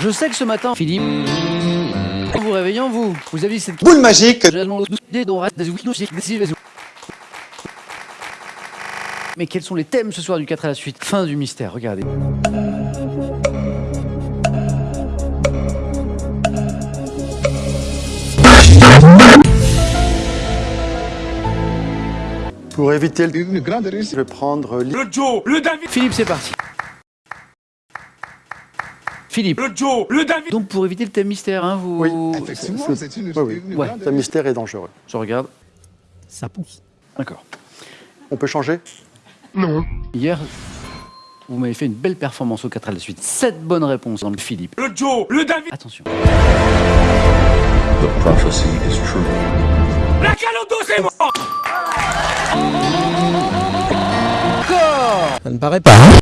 Je sais que ce matin, Philippe, en vous réveillant, vous, vous avez cette Boule magique Mais quels sont les thèmes ce soir du 4 à la suite Fin du mystère, regardez. Pour éviter le... Une grande Je réussite. vais prendre... li- Le Joe, le David, Philippe, c'est parti. Philippe. le Joe, le David. Donc pour éviter le thème mystère, hein, vous... Oui. Effectivement, c'est une, Oui, oui. une Ouais. grande Ce mystère est dangereux. Je regarde. Ça pousse. D'accord. On peut changer? Hier, vous m'avez fait une belle performance au 4 à la suite. 7 bonnes réponses dans le Philippe. Le Joe, le David. Attention. The prophecy is true. La calodo, c'est moi. Encore Ça ne paraît pas.